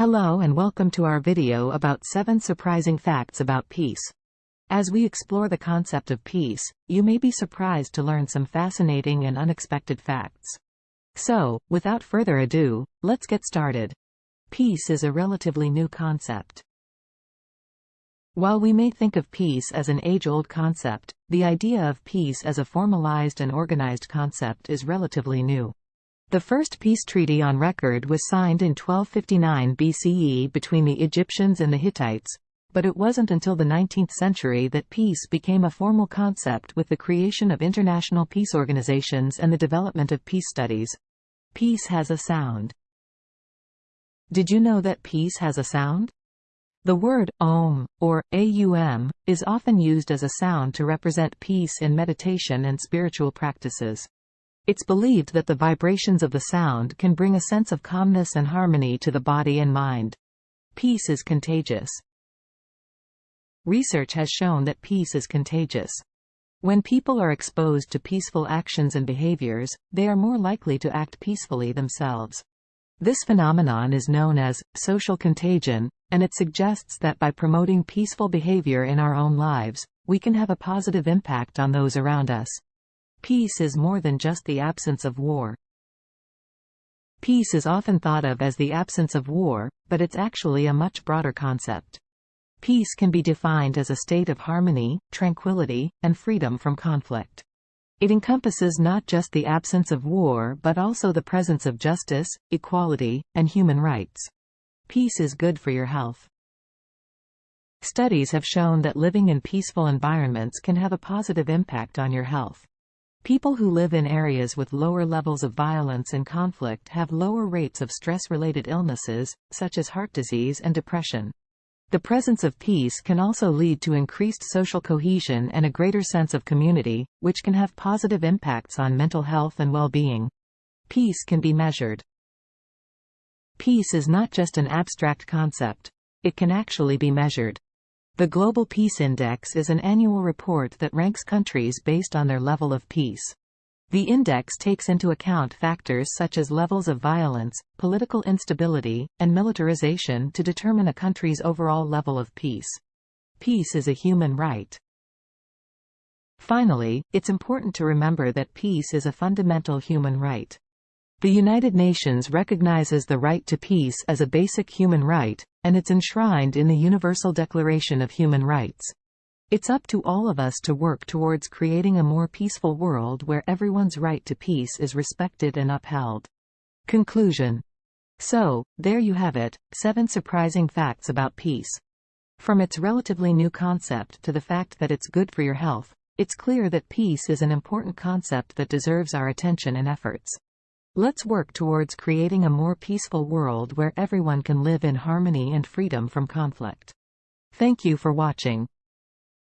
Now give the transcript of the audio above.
Hello and welcome to our video about 7 surprising facts about peace. As we explore the concept of peace, you may be surprised to learn some fascinating and unexpected facts. So, without further ado, let's get started. Peace is a relatively new concept. While we may think of peace as an age-old concept, the idea of peace as a formalized and organized concept is relatively new. The first peace treaty on record was signed in 1259 BCE between the Egyptians and the Hittites, but it wasn't until the 19th century that peace became a formal concept with the creation of international peace organizations and the development of peace studies. Peace has a sound. Did you know that peace has a sound? The word Om, or Aum, is often used as a sound to represent peace in meditation and spiritual practices. It's believed that the vibrations of the sound can bring a sense of calmness and harmony to the body and mind. Peace is contagious. Research has shown that peace is contagious. When people are exposed to peaceful actions and behaviors, they are more likely to act peacefully themselves. This phenomenon is known as social contagion, and it suggests that by promoting peaceful behavior in our own lives, we can have a positive impact on those around us. Peace is more than just the absence of war. Peace is often thought of as the absence of war, but it's actually a much broader concept. Peace can be defined as a state of harmony, tranquility, and freedom from conflict. It encompasses not just the absence of war but also the presence of justice, equality, and human rights. Peace is good for your health. Studies have shown that living in peaceful environments can have a positive impact on your health. People who live in areas with lower levels of violence and conflict have lower rates of stress-related illnesses, such as heart disease and depression. The presence of peace can also lead to increased social cohesion and a greater sense of community, which can have positive impacts on mental health and well-being. Peace can be measured. Peace is not just an abstract concept. It can actually be measured. The Global Peace Index is an annual report that ranks countries based on their level of peace. The index takes into account factors such as levels of violence, political instability, and militarization to determine a country's overall level of peace. Peace is a human right. Finally, it's important to remember that peace is a fundamental human right. The United Nations recognizes the right to peace as a basic human right, and it's enshrined in the Universal Declaration of Human Rights. It's up to all of us to work towards creating a more peaceful world where everyone's right to peace is respected and upheld. Conclusion. So, there you have it, seven surprising facts about peace. From its relatively new concept to the fact that it's good for your health, it's clear that peace is an important concept that deserves our attention and efforts. Let's work towards creating a more peaceful world where everyone can live in harmony and freedom from conflict. Thank you for watching.